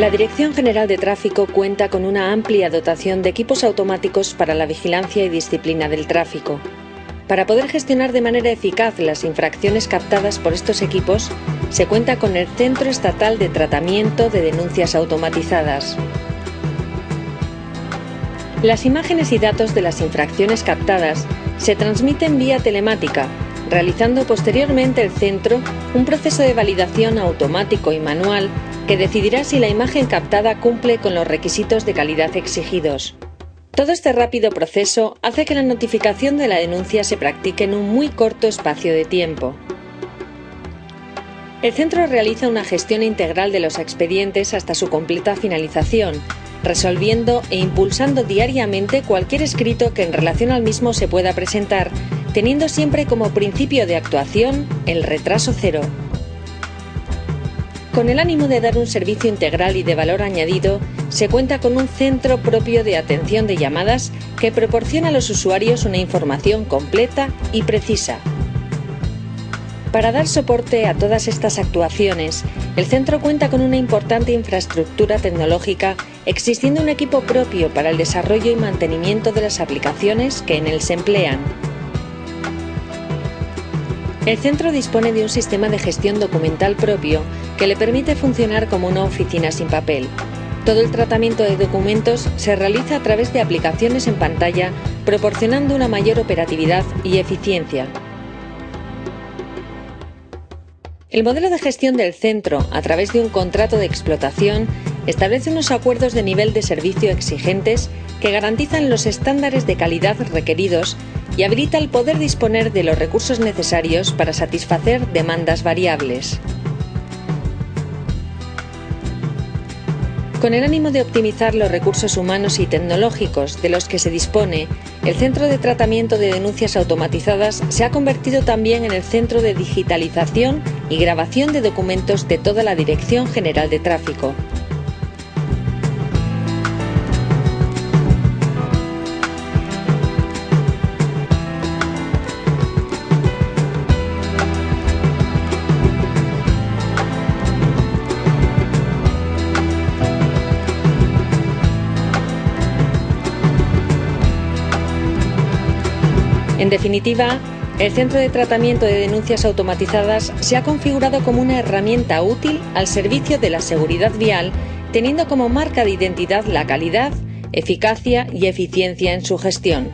La Dirección General de Tráfico cuenta con una amplia dotación de equipos automáticos para la vigilancia y disciplina del tráfico. Para poder gestionar de manera eficaz las infracciones captadas por estos equipos, se cuenta con el Centro Estatal de Tratamiento de Denuncias Automatizadas. Las imágenes y datos de las infracciones captadas se transmiten vía telemática, realizando posteriormente el centro un proceso de validación automático y manual que decidirá si la imagen captada cumple con los requisitos de calidad exigidos. Todo este rápido proceso hace que la notificación de la denuncia se practique en un muy corto espacio de tiempo. El centro realiza una gestión integral de los expedientes hasta su completa finalización, resolviendo e impulsando diariamente cualquier escrito que en relación al mismo se pueda presentar, teniendo siempre como principio de actuación el retraso cero. Con el ánimo de dar un servicio integral y de valor añadido, se cuenta con un centro propio de atención de llamadas que proporciona a los usuarios una información completa y precisa. Para dar soporte a todas estas actuaciones, el centro cuenta con una importante infraestructura tecnológica, existiendo un equipo propio para el desarrollo y mantenimiento de las aplicaciones que en él se emplean. El centro dispone de un sistema de gestión documental propio que le permite funcionar como una oficina sin papel. Todo el tratamiento de documentos se realiza a través de aplicaciones en pantalla, proporcionando una mayor operatividad y eficiencia. El modelo de gestión del centro, a través de un contrato de explotación, establece unos acuerdos de nivel de servicio exigentes que garantizan los estándares de calidad requeridos y habilita el poder disponer de los recursos necesarios para satisfacer demandas variables. Con el ánimo de optimizar los recursos humanos y tecnológicos de los que se dispone, el Centro de Tratamiento de Denuncias Automatizadas se ha convertido también en el centro de digitalización y grabación de documentos de toda la Dirección General de Tráfico. En definitiva, el Centro de Tratamiento de Denuncias Automatizadas se ha configurado como una herramienta útil al servicio de la seguridad vial, teniendo como marca de identidad la calidad, eficacia y eficiencia en su gestión.